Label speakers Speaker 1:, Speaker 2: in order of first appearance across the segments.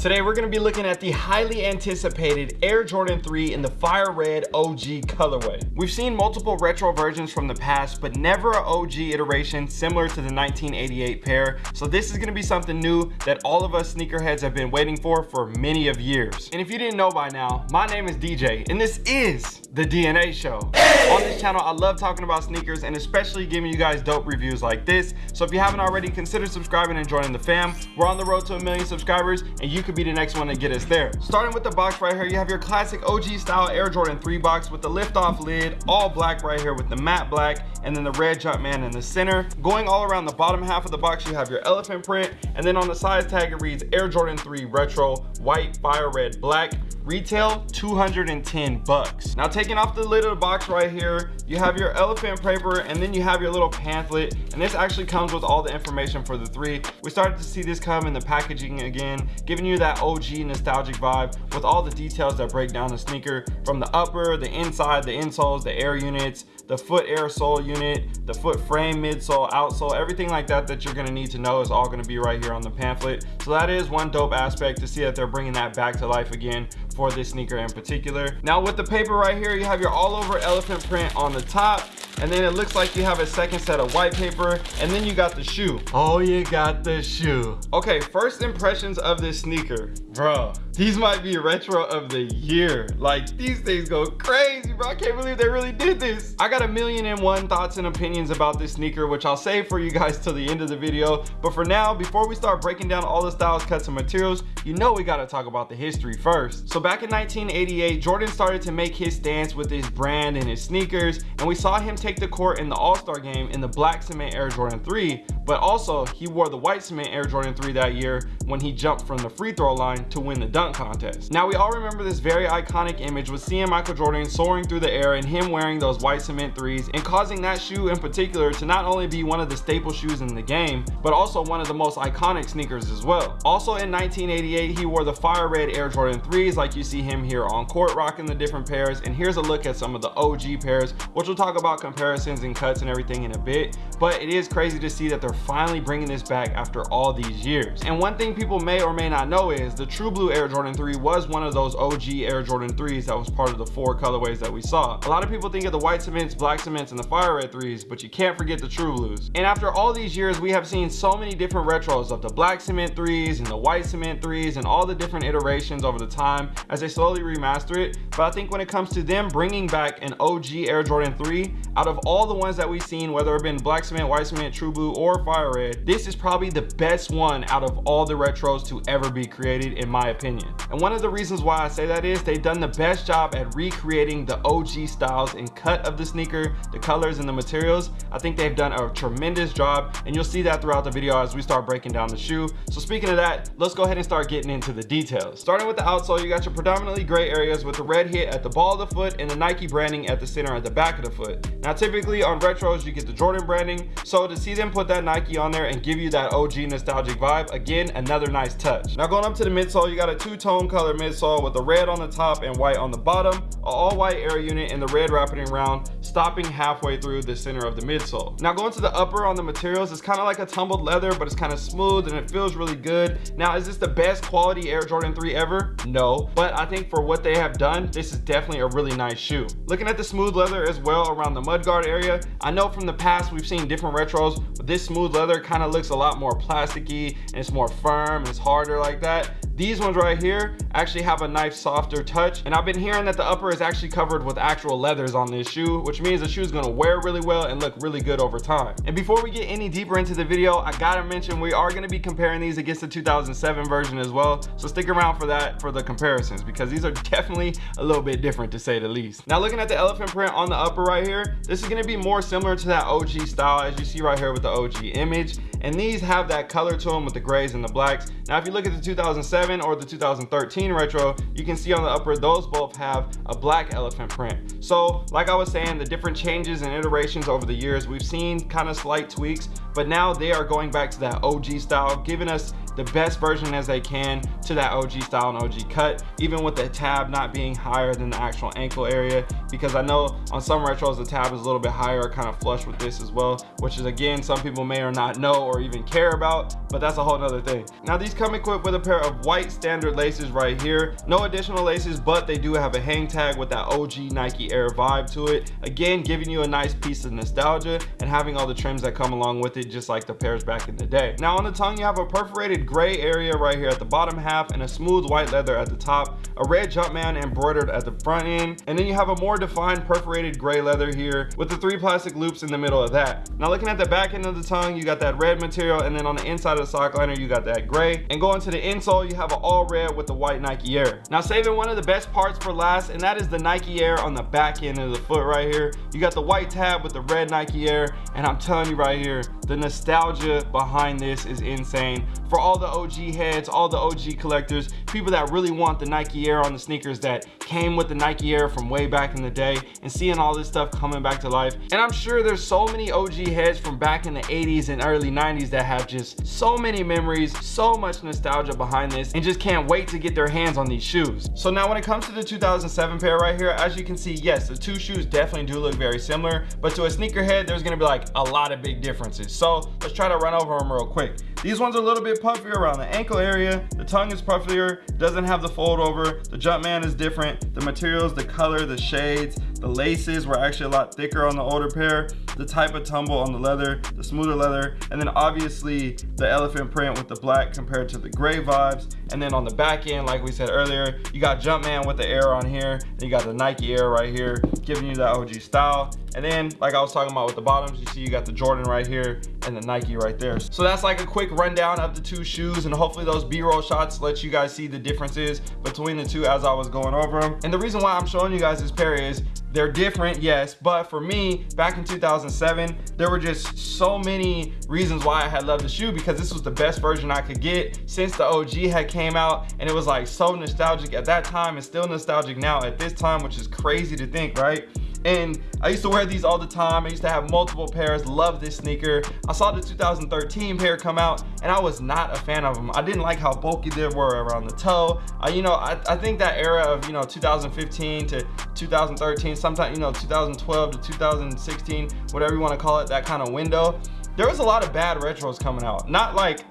Speaker 1: Today we're going to be looking at the highly anticipated Air Jordan 3 in the fire red OG colorway. We've seen multiple retro versions from the past, but never an OG iteration similar to the 1988 pair. So this is going to be something new that all of us sneakerheads have been waiting for for many of years. And if you didn't know by now, my name is DJ and this is the DNA show. Hey! On this channel, I love talking about sneakers and especially giving you guys dope reviews like this. So if you haven't already, consider subscribing and joining the fam. We're on the road to a million subscribers and you could be the next one to get us there. Starting with the box right here, you have your classic OG style Air Jordan 3 box with the lift off lid, all black right here with the matte black and then the red Jumpman in the center. Going all around the bottom half of the box, you have your elephant print and then on the size tag, it reads Air Jordan 3 Retro, white, fire red, black. Retail 210 bucks. Now taking off the lid of the box right here, you have your elephant paper and then you have your little pamphlet and this actually comes with all the information for the three. We started to see this come in the packaging again, giving you that OG nostalgic vibe with all the details that break down the sneaker from the upper, the inside, the insoles, the air units, the foot air sole unit, the foot frame midsole, outsole, everything like that that you're gonna need to know is all gonna be right here on the pamphlet. So that is one dope aspect to see that they're bringing that back to life again for this sneaker in particular. Now with the paper right here, you have your all over elephant print on the top and then it looks like you have a second set of white paper and then you got the shoe. Oh you got the shoe. Okay first impressions of this sneaker. Bro these might be retro of the year. Like these things go crazy bro. I can't believe they really did this. I got a million and one thoughts and opinions about this sneaker which i'll save for you guys till the end of the video. But for now before we start breaking down all the styles cuts and materials you know we got to talk about the history first. So back in 1988 jordan started to make his stance with his brand and his sneakers and we saw him take take the court in the All-Star game in the black cement Air Jordan 3, but also he wore the white cement Air Jordan 3 that year when he jumped from the free throw line to win the dunk contest. Now we all remember this very iconic image with seeing Michael Jordan soaring through the air and him wearing those white cement threes and causing that shoe in particular to not only be one of the staple shoes in the game, but also one of the most iconic sneakers as well. Also in 1988, he wore the fire red Air Jordan 3s like you see him here on court rocking the different pairs. And here's a look at some of the OG pairs, which we'll talk about comparisons and cuts and everything in a bit but it is crazy to see that they're finally bringing this back after all these years. And one thing people may or may not know is the true blue air jordan 3 was one of those og air jordan 3s that was part of the four colorways that we saw. A lot of people think of the white cements black cements and the fire red threes but you can't forget the true blues. And after all these years we have seen so many different retros of the black cement threes and the white cement threes and all the different iterations over the time as they slowly remaster it. But i think when it comes to them bringing back an og air jordan 3 out of all the ones that we've seen whether it been black cement white cement true blue or fire red this is probably the best one out of all the retros to ever be created in my opinion. And one of the reasons why i say that is they've done the best job at recreating the og styles and cut of the sneaker the colors and the materials. I think they've done a tremendous job and you'll see that throughout the video as we start breaking down the shoe. So speaking of that let's go ahead and start getting into the details. Starting with the outsole you got your predominantly gray areas with the red hit at the ball of the foot and the nike branding at the center at the back of the foot. Now typically on retros you get the jordan branding. So to see them put that nike on there and give you that og nostalgic vibe. Again another nice touch. Now going up to the midsole you got a two-tone color midsole with the red on the top and white on the bottom. All white air unit and the red wrapping around stopping halfway through the center of the midsole. Now going to the upper on the materials it's kind of like a tumbled leather but it's kind of smooth and it feels really good. Now is this the best quality air jordan 3 ever? No but i think for what they have done this is definitely a really nice shoe. Looking at the smooth leather as well around the mudguard area i know from the past we've seen different retros this smooth leather kind of looks a lot more plasticky and it's more firm it's harder like that. These ones right here actually have a nice softer touch and i've been hearing that the upper is actually covered with actual leathers on this shoe which means the shoe is going to wear really well and look really good over time. And before we get any deeper into the video i gotta mention we are going to be comparing these against the 2007 version as well so stick around for that for the comparisons because these are definitely a little bit different to say the least. Now looking at the elephant print on the upper right here this is going to be more similar to that og style as you see right here with the og image and these have that color to them with the grays and the blacks. Now if you look at the 2007 or the 2013 retro you can see on the upper those both have a black elephant print. So like i was saying the different changes and iterations over the years we've seen kind of slight tweaks but now they are going back to that og style giving us the best version as they can to that og style and og cut even with the tab not being higher than the actual ankle area because i know on some retros the tab is a little bit higher kind of flush with this as well which is again some people may or not know or even care about but that's a whole nother thing. Now these come equipped with a pair of white standard laces right here. No additional laces, but they do have a hang tag with that OG Nike Air vibe to it. Again, giving you a nice piece of nostalgia and having all the trims that come along with it, just like the pairs back in the day. Now on the tongue, you have a perforated gray area right here at the bottom half and a smooth white leather at the top, a red Jumpman embroidered at the front end, and then you have a more defined perforated gray leather here with the three plastic loops in the middle of that. Now looking at the back end of the tongue, you got that red material, and then on the inside of the sock liner, you got that gray. And going to the insole, you have an all red with the white Nike Air. Now saving one of the best parts for last, and that is the Nike Air on the back end of the foot right here. You got the white tab with the red Nike Air, and I'm telling you right here, the nostalgia behind this is insane. For all the OG heads, all the OG collectors, people that really want the Nike Air on the sneakers that came with the Nike Air from way back in the day, and seeing all this stuff coming back to life. And I'm sure there's so many OG heads from back in the 80s and early 90s that have just so many memories, so much nostalgia behind this, and just can't wait to get their hands on these shoes. So now when it comes to the 2007 pair right here, as you can see, yes, the two shoes definitely do look very similar, but to a sneakerhead, there's gonna be like a lot of big differences. So let's try to run over them real quick. These ones are a little bit puffier around the ankle area. The tongue is puffier, doesn't have the fold over. The Jumpman is different. The materials, the color, the shades, the laces were actually a lot thicker on the older pair. The type of tumble on the leather, the smoother leather, and then obviously the elephant print with the black compared to the gray vibes. And then on the back end, like we said earlier, you got Jumpman with the Air on here, and you got the Nike Air right here, giving you that OG style. And then, like I was talking about with the bottoms, you see you got the Jordan right here and the Nike right there. So that's like a quick rundown of the two shoes, and hopefully those B-roll shots let you guys see the differences between the two as I was going over them. And the reason why I'm showing you guys this pair is they're different, yes, but for me, back in 2007, there were just so many reasons why I had loved the shoe because this was the best version I could get since the OG had came out, and it was like so nostalgic at that time and still nostalgic now at this time, which is crazy to think, right? And I used to wear these all the time. I used to have multiple pairs, love this sneaker. I saw the 2013 pair come out and I was not a fan of them. I didn't like how bulky they were around the toe. Uh, you know, I, I think that era of, you know, 2015 to 2013, sometime, you know, 2012 to 2016, whatever you want to call it, that kind of window, there was a lot of bad retros coming out. Not like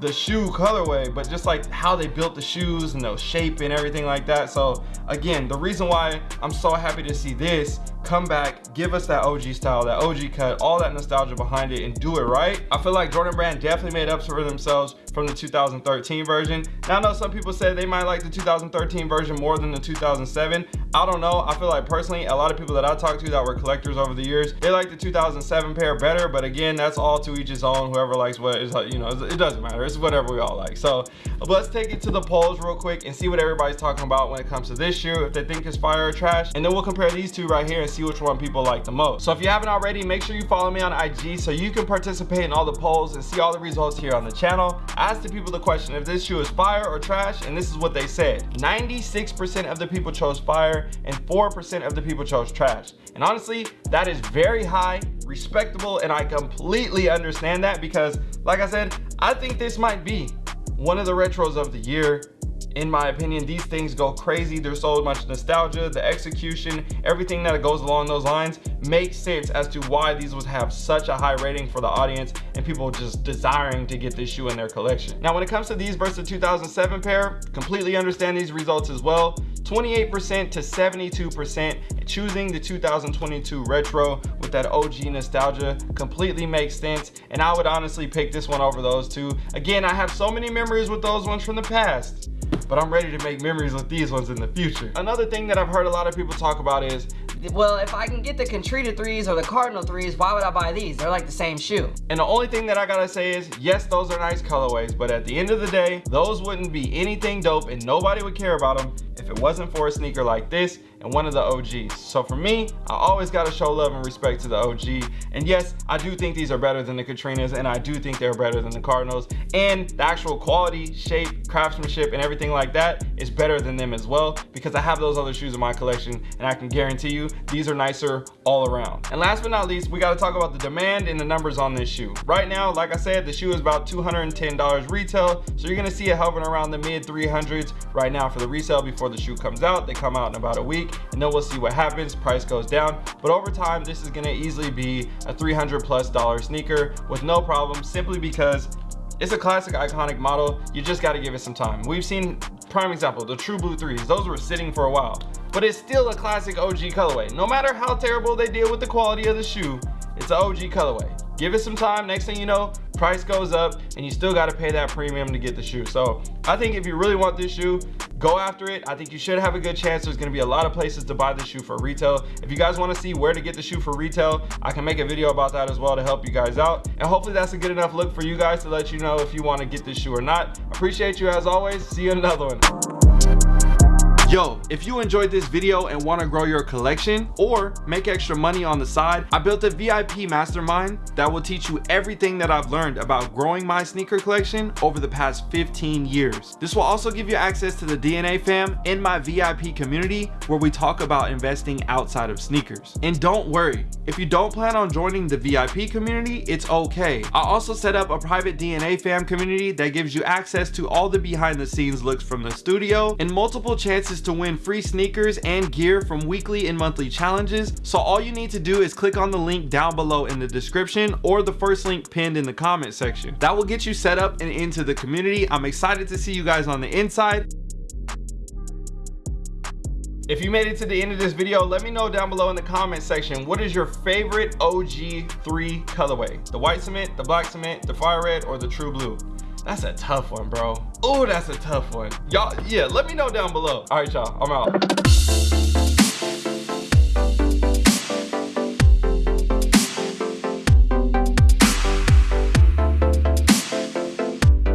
Speaker 1: the shoe colorway, but just like how they built the shoes and the shape and everything like that. So again, the reason why I'm so happy to see this come back, give us that OG style, that OG cut, all that nostalgia behind it and do it right. I feel like Jordan Brand definitely made up for themselves from the 2013 version. Now I know some people say they might like the 2013 version more than the 2007. I don't know. I feel like personally, a lot of people that I talked to that were collectors over the years, they like the 2007 pair better. But again, that's all to each his own. Whoever likes what is, you know, it doesn't matter. It's whatever we all like. So let's take it to the polls real quick and see what everybody's talking about when it comes to this shoe, if they think it's fire or trash. And then we'll compare these two right here see which one people like the most. So if you haven't already, make sure you follow me on IG so you can participate in all the polls and see all the results here on the channel. I asked the people the question if this shoe is fire or trash, and this is what they said. 96% of the people chose fire and 4% of the people chose trash. And honestly, that is very high, respectable, and I completely understand that because, like I said, I think this might be one of the retros of the year in my opinion these things go crazy. There's so much nostalgia the execution everything that goes along those lines makes sense as to why these would have such a high rating for the audience and people just desiring to get this shoe in their collection. Now when it comes to these versus the 2007 pair completely understand these results as well. 28% to 72% choosing the 2022 retro with that OG nostalgia completely makes sense and I would honestly pick this one over those two. Again I have so many memories with those ones from the past but I'm ready to make memories with these ones in the future another thing that I've heard a lot of people talk about is
Speaker 2: well, if I can get the Katrina 3s or the Cardinal 3s, why would I buy these? They're like the same shoe.
Speaker 1: And the only thing that I gotta say is, yes, those are nice colorways, but at the end of the day, those wouldn't be anything dope and nobody would care about them if it wasn't for a sneaker like this and one of the OGs. So for me, I always gotta show love and respect to the OG. And yes, I do think these are better than the Katrinas and I do think they're better than the Cardinals. And the actual quality, shape, craftsmanship, and everything like that is better than them as well because I have those other shoes in my collection and I can guarantee you these are nicer all around. And last but not least, we gotta talk about the demand and the numbers on this shoe. Right now, like I said, the shoe is about $210 retail. So you're gonna see it hovering around the mid 300s right now for the resale before the shoe comes out. They come out in about a week and then we'll see what happens price goes down but over time this is going to easily be a 300 plus dollar sneaker with no problem simply because It's a classic iconic model. You just got to give it some time. We've seen prime example, the True Blue 3s. Those were sitting for a while, but it's still a classic OG colorway. No matter how terrible they deal with the quality of the shoe, it's an OG colorway. Give it some time. Next thing you know, price goes up and you still got to pay that premium to get the shoe. So I think if you really want this shoe, go after it. I think you should have a good chance. There's gonna be a lot of places to buy this shoe for retail. If you guys wanna see where to get the shoe for retail, I can make a video about that as well to help you guys out. And hopefully that's a good enough look for you guys to let you know if you wanna get this shoe or not. Appreciate you as always. See you in another one. Yo, if you enjoyed this video and want to grow your collection or make extra money on the side, I built a VIP mastermind that will teach you everything that I've learned about growing my sneaker collection over the past 15 years. This will also give you access to the DNA fam in my VIP community where we talk about investing outside of sneakers. And don't worry, if you don't plan on joining the VIP community, it's okay. I also set up a private DNA fam community that gives you access to all the behind the scenes looks from the studio and multiple chances to win free sneakers and gear from weekly and monthly challenges. So all you need to do is click on the link down below in the description or the first link pinned in the comment section. That will get you set up and into the community. I'm excited to see you guys on the inside. If you made it to the end of this video, let me know down below in the comment section, what is your favorite OG3 colorway? The white cement, the black cement, the fire red, or the true blue? That's a tough one, bro. Oh, that's a tough one. Y'all, yeah, let me know down below. All right, y'all, I'm out.